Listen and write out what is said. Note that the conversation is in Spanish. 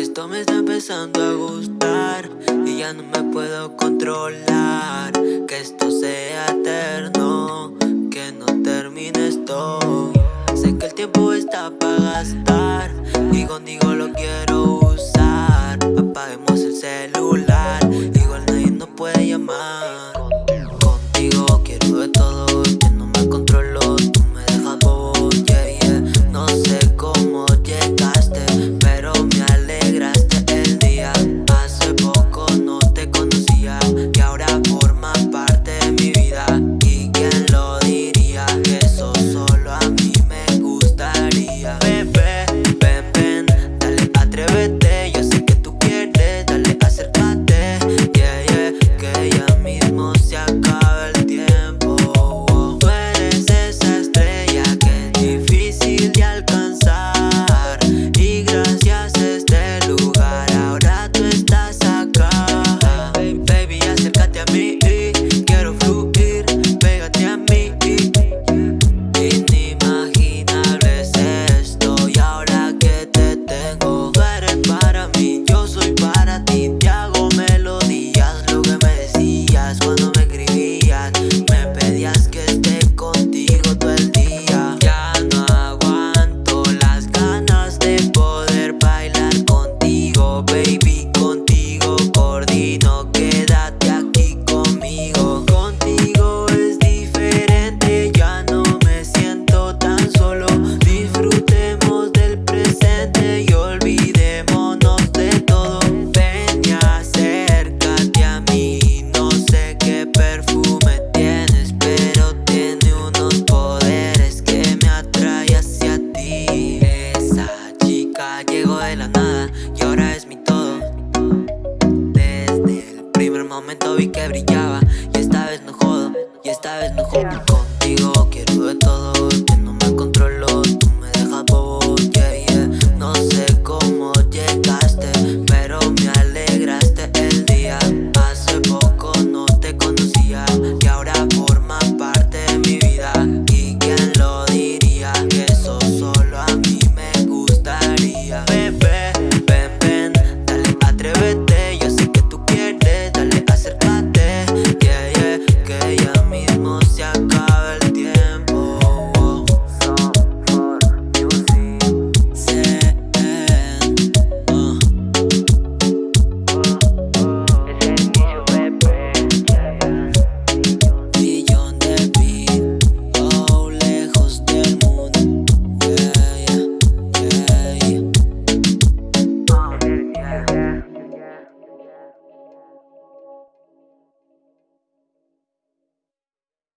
Esto me está empezando a gustar Y ya no me puedo controlar. Que esto sea eterno Que no termine esto. Sé que el tiempo está para gastar Y contigo lo quiero usar. Apaguemos el celular Igual nadie nos puede llamar. llegó de la nada y ahora es mi todo. Desde el primer momento vi que brillaba y esta vez no jodo, y esta vez no jodo. Contigo quiero de todo.